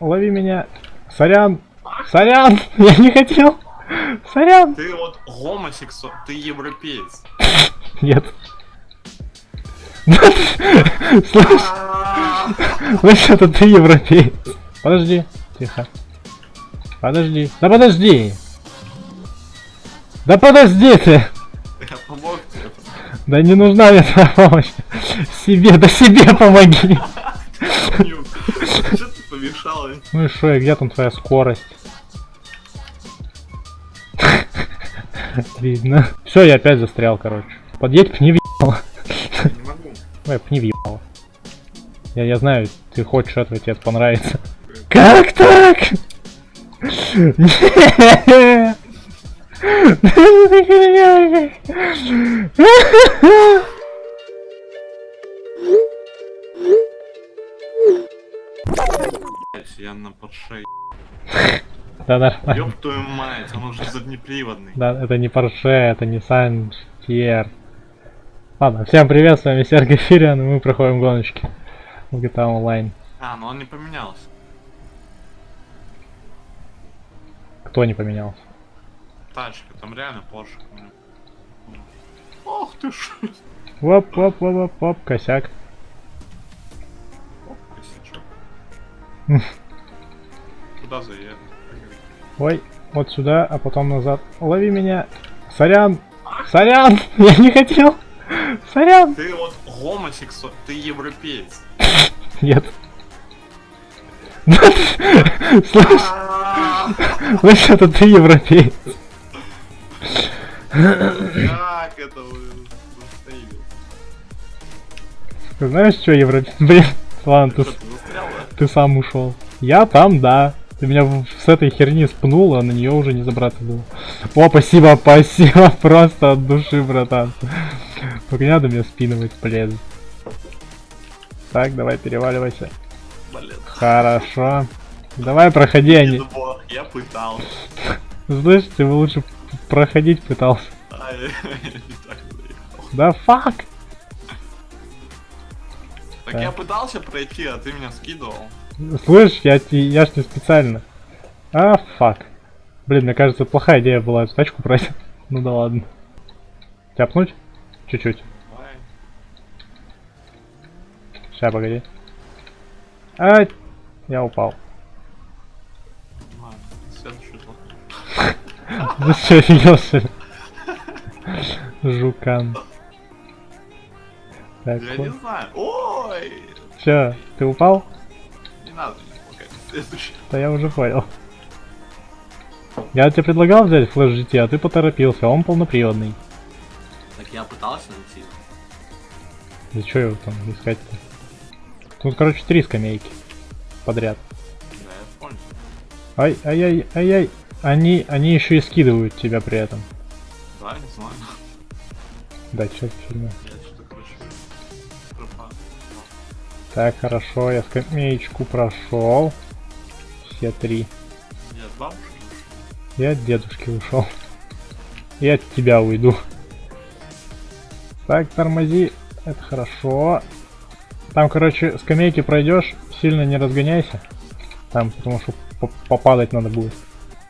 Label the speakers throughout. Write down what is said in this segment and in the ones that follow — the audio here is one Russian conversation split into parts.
Speaker 1: лови меня. Сорян. Сорян. Я не хотел. Сорян.
Speaker 2: Ты вот гомосексуал, ты европеец.
Speaker 1: Нет. Слышь, слышь, это ты европеец. Подожди. Тихо. Подожди. Да подожди. Да подожди ты.
Speaker 2: Я помог тебе.
Speaker 1: Да не нужна мне твоя помощь. Себе, да себе помоги.
Speaker 2: Что ты помешал? а?
Speaker 1: Ну и шо, и где там твоя скорость? Видно. Все, я опять застрял, короче. Подъедь, пни въебало.
Speaker 2: Не могу.
Speaker 1: Ой, пни въебало. Я, я знаю, ты хочешь этого, тебе это понравится. Как так? Нет!
Speaker 2: Я на подшей.
Speaker 1: Да нормально.
Speaker 2: Ёб твою мать, он уже заднеприводный.
Speaker 1: Да, это не Porsche, это Nissan GTR. Ладно, всем привет, с вами Сергей Фириан, и мы проходим гоночки в GTA Online.
Speaker 2: А, ну он не поменялся.
Speaker 1: Кто не поменялся?
Speaker 2: Тачка, там реально Porsche. Ох ты ж.
Speaker 1: Воп, воп, воп, воп, воп, косяк.
Speaker 2: Оп, косячок. Куда заехать?
Speaker 1: Ой, вот сюда, а потом назад. Лови меня. Сорян. Сорян. Я не хотел. Сорян.
Speaker 2: Ты вот гомосексуал, ты европеец.
Speaker 1: Нет. Слышь, слышь, это ты европеец.
Speaker 2: Как это
Speaker 1: знаешь, что европеец? Блин, ладно, ты сам ушел. Я там, да. Ты меня с этой херни спнул, а на нее уже не забраться было. О, спасибо, спасибо, просто от души, братан. Только не надо меня спинывать, блин. Так, давай переваливайся.
Speaker 2: Блин.
Speaker 1: Хорошо. Давай проходи, а
Speaker 2: Не
Speaker 1: не...
Speaker 2: бог, я пытался.
Speaker 1: Слышь, ты бы лучше проходить пытался.
Speaker 2: А, я не так заехал.
Speaker 1: Да фак!
Speaker 2: Так я пытался пройти, а ты меня скидывал.
Speaker 1: Слышь, я, я ж не специально. А, фак. Блин, мне кажется, плохая идея была эту тачку брать. Ну да ладно. Тяпнуть? Чуть-чуть. Сейчас, погоди. А, я упал.
Speaker 2: Ладно, следующий плохой.
Speaker 1: Да что, офигел что ли? Жукан. Так,
Speaker 2: Я не знаю. Ой!
Speaker 1: Че, ты упал?
Speaker 2: Не надо мне помогать. Следующий.
Speaker 1: Да я уже понял. Я тебе предлагал взять флеш GT, а ты поторопился, а он полноприводный.
Speaker 2: Так я пытался найти.
Speaker 1: Да что его там искать-то? Тут, короче, три скамейки подряд.
Speaker 2: Да, я понял.
Speaker 1: Ай, ай, ай, ай, ай. Они, они еще и скидывают тебя при этом.
Speaker 2: Да, не знаю.
Speaker 1: Да, что за Так, хорошо, я скамеечку прошел. Все три.
Speaker 2: Я от бабушки.
Speaker 1: Я от дедушки ушел. И от тебя уйду. Так, тормози. Это хорошо. Там, короче, скамейки пройдешь, сильно не разгоняйся. Там, потому что по- попадать надо будет.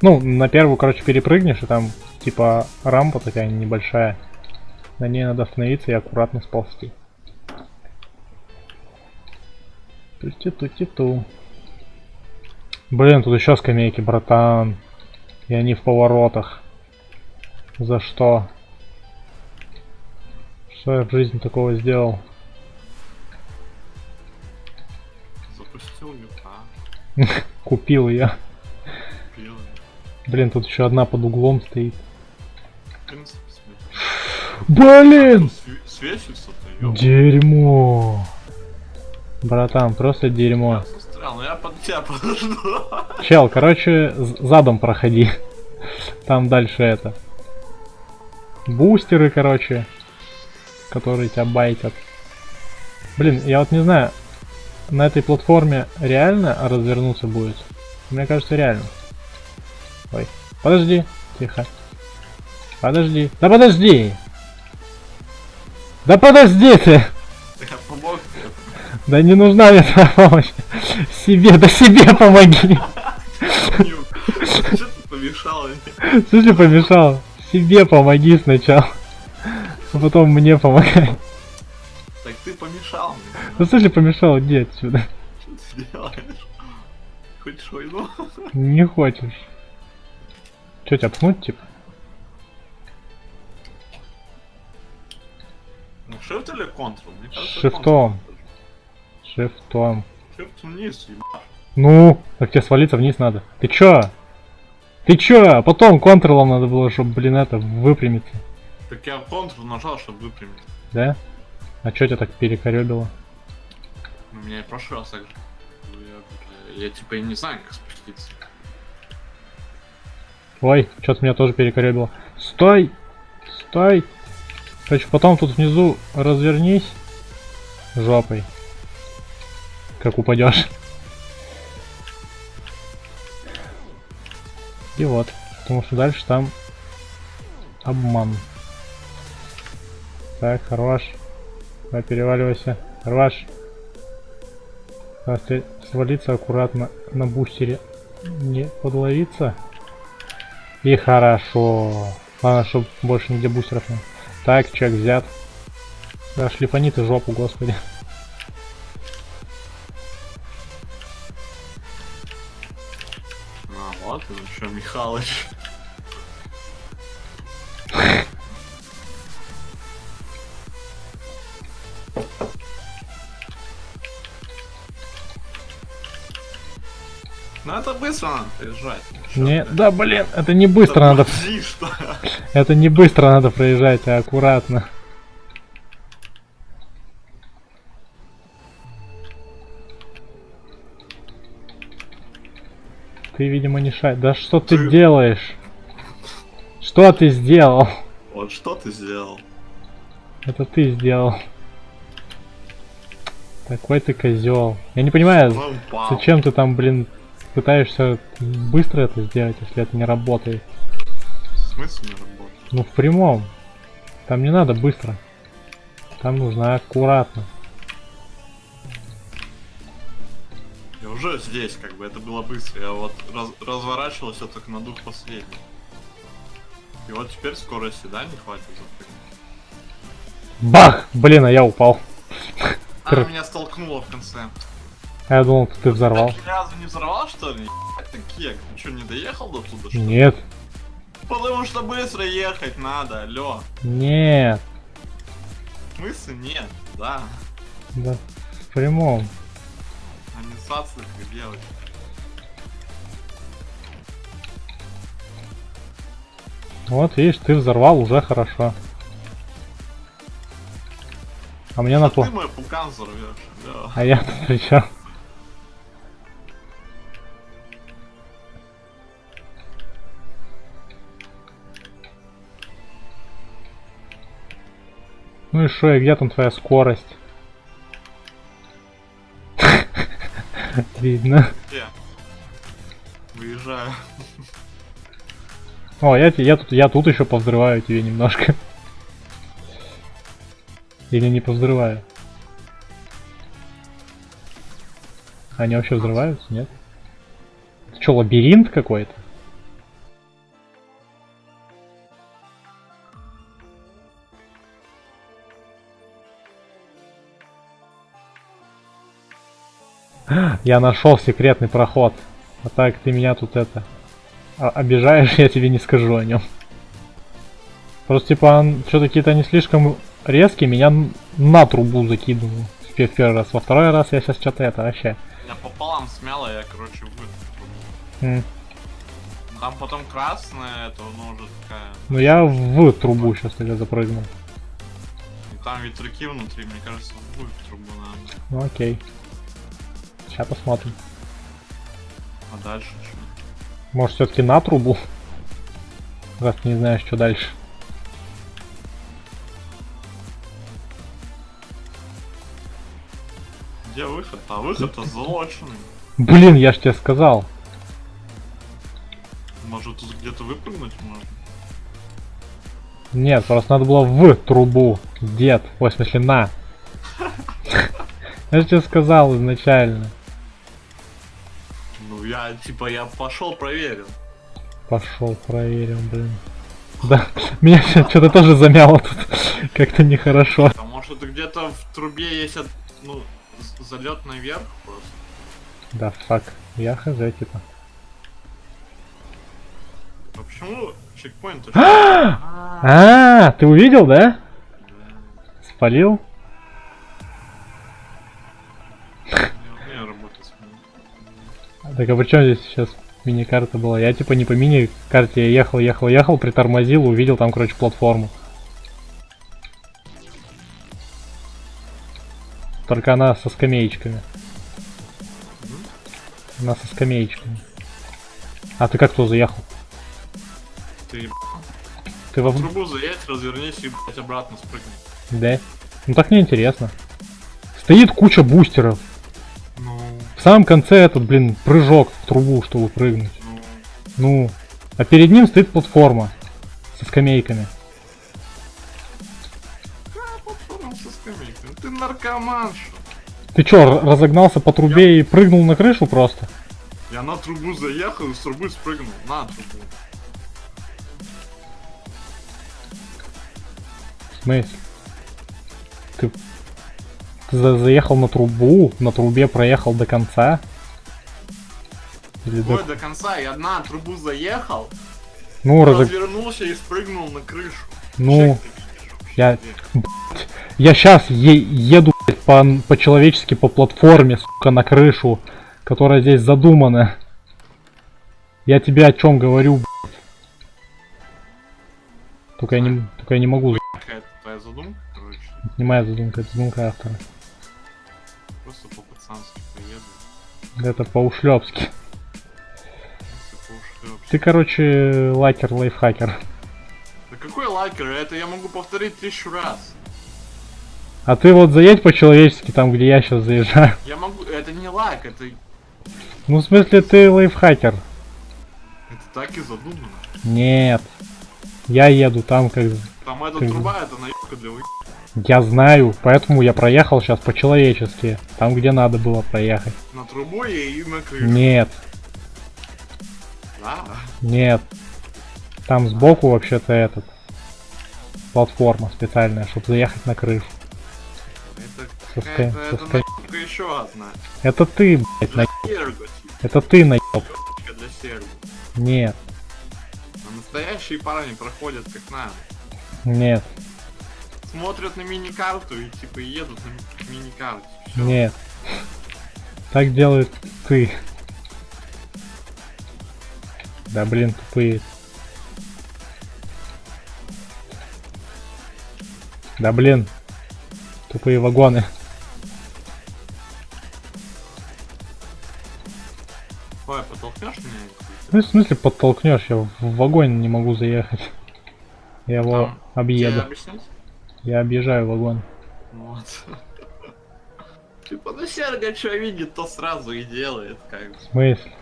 Speaker 1: Ну, на первую, короче, перепрыгнешь, и там, типа, рампа такая небольшая. На ней надо остановиться и аккуратно сползти. Ту-ти-ту-ти-ту. Блин, тут еще скамейки, братан. И они в поворотах. За что? Что я в жизни такого сделал?
Speaker 2: Запустил юта.
Speaker 1: Купил я.
Speaker 2: Пил.
Speaker 1: Блин, тут еще одна под углом стоит. Блин!
Speaker 2: Све- Свечится-то, ёб.
Speaker 1: Дерьмо. Братан, просто дерьмо.
Speaker 2: Я застрял, но я под тебя подожду.
Speaker 1: Чел, короче, задом проходи. Там дальше это. Бустеры, короче. Которые тебя байтят. Блин, я вот не знаю, на этой платформе реально развернуться будет? Мне кажется, реально. Ой, подожди, тихо. Подожди. Да подожди! Да подожди ты! Да не нужна мне твоя помощь. Себе, да себе помоги.
Speaker 2: Что ты помешал мне?
Speaker 1: Что ты помешал? Себе помоги сначала. А потом мне помогай.
Speaker 2: Так ты помешал мне.
Speaker 1: Ну что ты помешал? Иди отсюда.
Speaker 2: Что ты делаешь? Хочешь войну?
Speaker 1: Не хочешь. Че, тебя пнуть, типа?
Speaker 2: Ну, shift или Ctrl? Мне кажется,
Speaker 1: Шифтом. Шифтом.
Speaker 2: Ctrl. Shift вниз, ебать.
Speaker 1: Ну, так тебе свалиться вниз надо. Ты чё? Ты чё? Потом контролом надо было, чтобы, блин, это, выпрямиться.
Speaker 2: Так я Ctrl нажал, чтобы выпрямить.
Speaker 1: Да? А чё тебя так перекорёбило?
Speaker 2: Ну, меня и в прошлый раз так же. Ну, Я, я типа и не знаю, как спуститься.
Speaker 1: Ой, что-то меня тоже перекорёбило. Стой! Стой! Короче, потом тут внизу развернись жопой. Как упадешь. И вот. Потому что дальше там обман. Так, хорош. Давай переваливайся. Хорош. Если свалиться аккуратно на бустере не подловиться. И хорошо. Главное, чтобы больше нигде бустеров не. Так, чек взят. Да, шлифани ты жопу, господи.
Speaker 2: Михалыч. Ну это быстро надо приезжать.
Speaker 1: Не, да блин, это не быстро надо.
Speaker 2: что?
Speaker 1: Это не быстро надо проезжать, а аккуратно. Ты, видимо, не шай. Да что ты,
Speaker 2: Ты-
Speaker 1: делаешь? Что ты сделал?
Speaker 2: Вот что ты сделал?
Speaker 1: Это ты сделал. Такой ты козел. Я не понимаю, зачем ты там, блин, пытаешься быстро это сделать, если это не работает.
Speaker 2: В смысле не работает?
Speaker 1: Ну, в прямом. Там не надо быстро. Там нужно аккуратно.
Speaker 2: Уже здесь, как бы, это было быстро. Я вот раз- разворачивался только на дух последний. И вот теперь скорости, да, не хватит запрыгнуть?
Speaker 1: Бах! Блин, а я упал.
Speaker 2: А, меня столкнуло в конце.
Speaker 1: А я думал, ты взорвал.
Speaker 2: Так разу не взорвал, что ли? Ты кек, ты что, не доехал до туда, что ли?
Speaker 1: Нет,
Speaker 2: Потому что быстро ехать надо, алло.
Speaker 1: нет.
Speaker 2: В смысле нет? Да.
Speaker 1: Да, в прямом.
Speaker 2: И делать.
Speaker 1: Вот, видишь, ты взорвал, уже хорошо. А мне на
Speaker 2: А
Speaker 1: по...
Speaker 2: ты мой пукан взорвешь, алло.
Speaker 1: А я тут при чём? Ну и шо, и где там твоя скорость? Видно.
Speaker 2: Где? Выезжаю.
Speaker 1: О, я, я тут, я тут еще повзрываю тебе немножко. Или не повзрываю? Они вообще взрываются, нет? Это что, лабиринт какой-то? Я нашел секретный проход. А так ты меня тут это а- обижаешь, я тебе не скажу о нем. Просто типа что-то какие-то они слишком резкие, меня на трубу закидывал. В пе- в первый раз. Во второй раз я сейчас что-то это вообще.
Speaker 2: Я пополам смяло, я, короче, вы.
Speaker 1: М.
Speaker 2: Там потом красная, это, ну, уже такая...
Speaker 1: Ну я в трубу сейчас тогда запрыгнул.
Speaker 2: И там ветряки внутри, мне кажется, в трубу надо.
Speaker 1: Ну окей. Сейчас посмотрим.
Speaker 2: А дальше что?
Speaker 1: Может все-таки на трубу? Раз не знаешь, что дальше.
Speaker 2: Где выход? А выход-то залоченный.
Speaker 1: Блин, я ж тебе сказал.
Speaker 2: Может тут где-то выпрыгнуть можно?
Speaker 1: Нет, просто надо было в трубу. Дед. Ой, в смысле на. Я же тебе сказал изначально.
Speaker 2: Ну, я, типа, я пошел проверил.
Speaker 1: Пошел, проверим, блин. Да, меня что-то тоже замяло тут. Как-то нехорошо.
Speaker 2: А может где-то в трубе есть, от- ну, залет наверх просто?
Speaker 1: Да, фак. Я хз, типа.
Speaker 2: А почему чекпоинт?
Speaker 1: А, ты увидел, да? Спалил? Так а при чем здесь сейчас мини-карта была? Я типа не по мини-карте, я ехал, ехал, ехал, притормозил, увидел там, короче, платформу. Только она со скамеечками. Она со скамеечками. А ты как туда заехал?
Speaker 2: Ты
Speaker 1: Ты
Speaker 2: в
Speaker 1: во...
Speaker 2: трубу заедь, развернись и, блядь, обратно спрыгни.
Speaker 1: Да? Ну так неинтересно. Стоит куча бустеров. В самом конце этот, блин, прыжок в трубу, чтобы прыгнуть.
Speaker 2: ну,
Speaker 1: а перед ним стоит платформа со скамейками.
Speaker 2: Ты наркоман, что?
Speaker 1: Ты чё, разогнался по трубе и прыгнул на крышу просто?
Speaker 2: Я на трубу заехал и с трубы спрыгнул. На трубу.
Speaker 1: В смысле? Ты за- заехал на трубу, на трубе проехал до конца? Или до-
Speaker 2: Ой, до конца я на трубу заехал,
Speaker 1: Ну, разог...
Speaker 2: развернулся и спрыгнул на крышу.
Speaker 1: ну, я- я сейчас еду блядь, по- по-человечески по платформе, сука, на крышу, которая здесь задумана. Я тебе о чем говорю, блядь. Только я не, только я не могу,
Speaker 2: Какая-то твоя задумка, короче.
Speaker 1: не моя задумка, это задумка автора. Это по-ушлепски.
Speaker 2: Просто поушлёпся.
Speaker 1: Ты, короче, лайкер, лайфхакер.
Speaker 2: Да какой лайкер? Это я могу повторить тысячу раз.
Speaker 1: А ты вот заедь по-человечески там, где я сейчас заезжаю.
Speaker 2: Я могу... Это не лайк, это... Это
Speaker 1: Ну, в смысле, ты лайфхакер.
Speaker 2: так и задумано.
Speaker 1: Нет. Я еду там, как...
Speaker 2: Там эта
Speaker 1: Ты-
Speaker 2: труба, это наебка для вы...
Speaker 1: Я знаю, поэтому я проехал сейчас по-человечески. Там, где надо было проехать.
Speaker 2: На трубу и на крышу.
Speaker 1: Нет,
Speaker 2: Да?
Speaker 1: нет. Там сбоку вообще-то этот... Платформа специальная, чтобы заехать на крышу.
Speaker 2: Это
Speaker 1: Со ска- со
Speaker 2: Это наебка еще одна.
Speaker 1: Это ты, блядь, на...
Speaker 2: Серго, типа.
Speaker 1: Это ты
Speaker 2: для серго.
Speaker 1: Нет,
Speaker 2: А настоящие парни проходят как надо.
Speaker 1: нет,
Speaker 2: Смотрят на мини-карту и типа едут на ми- мини-карте. Всё.
Speaker 1: нет. Так делает ты. Да блин, тупые. Да блин. Тупые вагоны.
Speaker 2: Ой, потолкнешь меня?
Speaker 1: Ну, в смысле подтолкнешь, я в вагон не могу заехать. Я его
Speaker 2: Там Тебе
Speaker 1: объеду.
Speaker 2: объяснить?
Speaker 1: Я объезжаю вагон.
Speaker 2: Вот. Типа, ну Серго что видит, то сразу и делает, как бы.
Speaker 1: В смысле?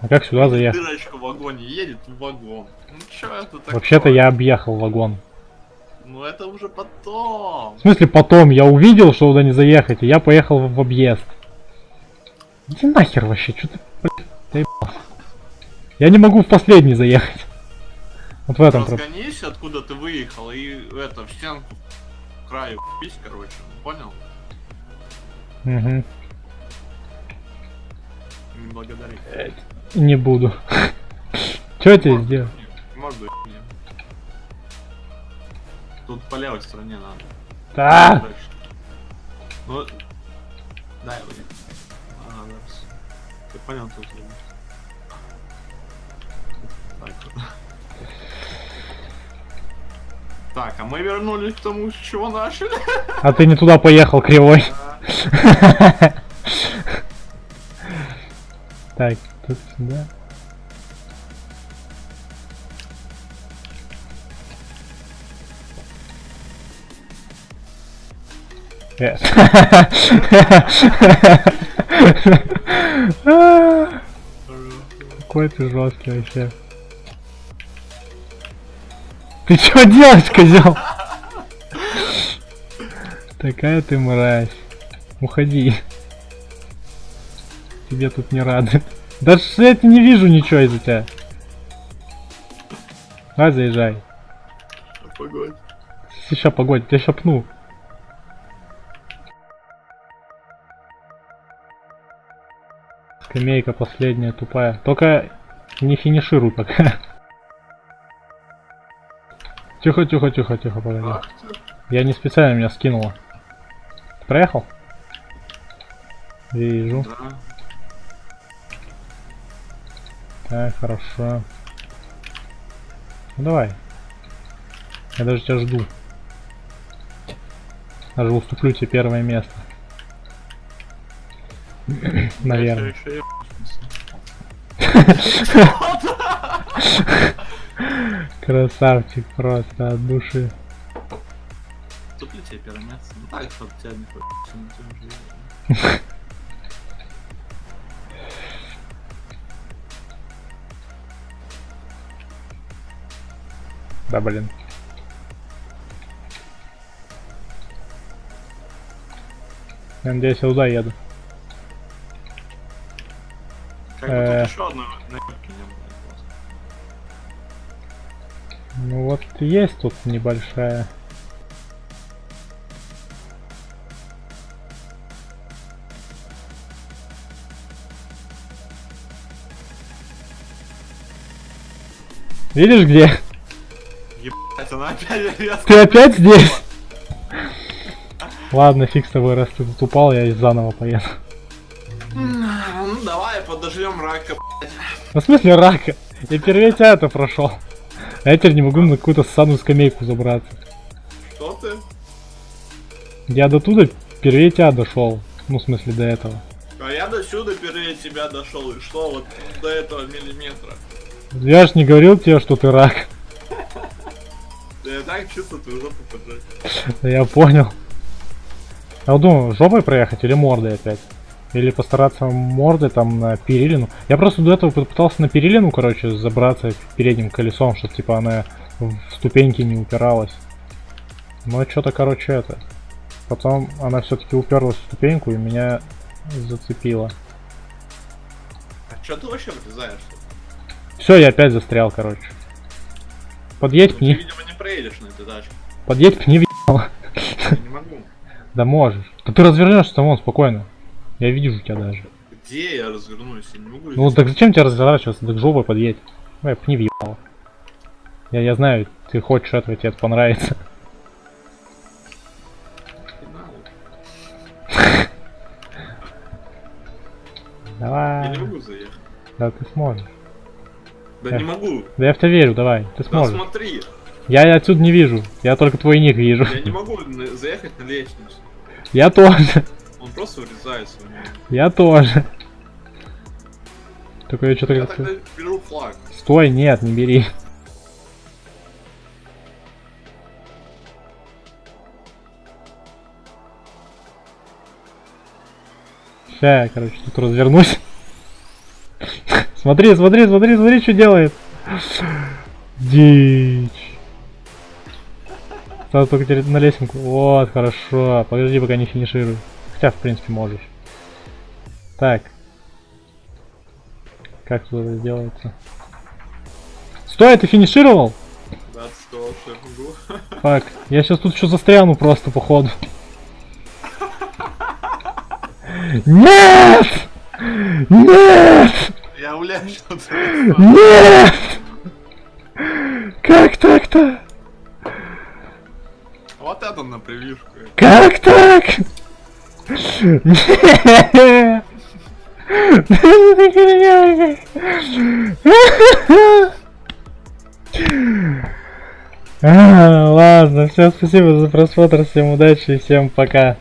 Speaker 1: А как сюда заехать?
Speaker 2: Дырочка в вагоне едет в вагон. Ну чё это такое?
Speaker 1: Вообще-то я объехал вагон.
Speaker 2: Ну это уже потом.
Speaker 1: В смысле потом я увидел, что туда не заехать, и я поехал в, в объезд. Иди нахер вообще, что ты, блядь, заебался. Я не могу в последний заехать. Вот в этом.
Speaker 2: Разгонись, откуда ты выехал, и это, в стенку к краю пись, короче. Понял?
Speaker 1: Мгм.
Speaker 2: Не благодари.
Speaker 1: Не буду. Я тебе сделал?
Speaker 2: Морду. Тут по левой стороне надо.
Speaker 1: А!
Speaker 2: Дальше. Ну, дай его. Ага, зараз. Ты понял тут? нет? Так. Так, а мы вернулись к тому, с чего начали.
Speaker 1: А ты не туда поехал, кривой. Так, тут сюда. Э. Какой ты жесткий вообще. Ты что делаешь, козел? Такая ты мразь. Уходи. тебе тут не рады. Даже я не вижу ничего из-за тебя. Давай заезжай.
Speaker 2: Погодь.
Speaker 1: Сейчас погодь, я ща пну. Скамейка последняя тупая. Только не финишируй пока. Тихо, тихо, тихо, тихо, погоди.
Speaker 2: Ах.
Speaker 1: Я не специально меня скинула. Ты проехал? Вижу.
Speaker 2: Да.
Speaker 1: Так, хорошо. Ну давай. Я даже тебя жду. Даже уступлю тебе первое место. Наверное. Красавчик просто от души.
Speaker 2: Тут ли тебе место? Ну так, чтоб тебя не хочется.
Speaker 1: Да блин. Я надеюсь, я туда еду.
Speaker 2: Как бы
Speaker 1: Э.
Speaker 2: тут еще одной
Speaker 1: Ну вот есть тут небольшая. Видишь где?
Speaker 2: Ебать, она опять резко.
Speaker 1: Ты опять здесь? Ладно, фиг с тобой, раз ты тут упал, я заново поеду.
Speaker 2: Ну давай подождем рака.
Speaker 1: Ну, в смысле рака? Я первее тебя это прошел. А я теперь не могу на какую-то ссаную скамейку забраться.
Speaker 2: Что ты?
Speaker 1: Я до туда первее тебя дошел. Ну, в смысле, до этого.
Speaker 2: А я до сюда впереди тебя дошел, и что вот до этого миллиметра?
Speaker 1: Я ж не говорил тебе, что ты рак.
Speaker 2: Да я так чувствую твою жопу поджать.
Speaker 1: Да Я понял. Я думаю, жопой проехать или мордой опять? Или постараться мордой там на перилину. Я просто до этого пытался на перилину, короче, забраться передним колесом, чтобы типа она в ступеньки не упиралась. Но что-то, короче, это. Потом она все-таки уперлась в ступеньку и меня зацепила.
Speaker 2: А чё ты вообще влезаешь?
Speaker 1: Все, я опять застрял, короче. Подъедь,
Speaker 2: Ну, ты,
Speaker 1: пни.
Speaker 2: видимо, не проедешь на этой тачке.
Speaker 1: Подъедь, пни, въебало.
Speaker 2: Я не могу.
Speaker 1: Да можешь. Да ты развернешься там вон спокойно. Я вижу тебя даже.
Speaker 2: Где я развернусь? Я не могу.
Speaker 1: Ну так зачем тебе разворачиваться? Так жопой подъедь. Ой, пни въебало. Я, я знаю, ты хочешь этого, тебе это понравится.
Speaker 2: Надо. Я
Speaker 1: Давай.
Speaker 2: не могу заехать.
Speaker 1: Да ты сможешь.
Speaker 2: Да
Speaker 1: Эх.
Speaker 2: не могу.
Speaker 1: Да я в тебя верю, давай. Ты
Speaker 2: Да
Speaker 1: сможешь.
Speaker 2: смотри,
Speaker 1: Я отсюда не вижу. Я только твой ник вижу.
Speaker 2: я не могу заехать на лестницу.
Speaker 1: Я тоже.
Speaker 2: Он просто врезается в меня.
Speaker 1: Я тоже. Только я что-то
Speaker 2: Я тогда беру флаг.
Speaker 1: Стой, нет, не бери. Ща я, короче, тут развернусь. Смотри, смотри, смотри, смотри, что делает. Дичь. Надо только на лесенку. Вот, хорошо. Подожди, пока не финиширую. Хотя, в принципе, можешь. Так. Как тут это делается? Стой, ты финишировал? Фак, я сейчас тут еще застряну просто, походу. Нет! Нет!
Speaker 2: Я улечу.
Speaker 1: Нет! Как так-то?
Speaker 2: Вот это на прививку.
Speaker 1: Как так? Ладно, всем спасибо за просмотр, всем удачи и всем пока.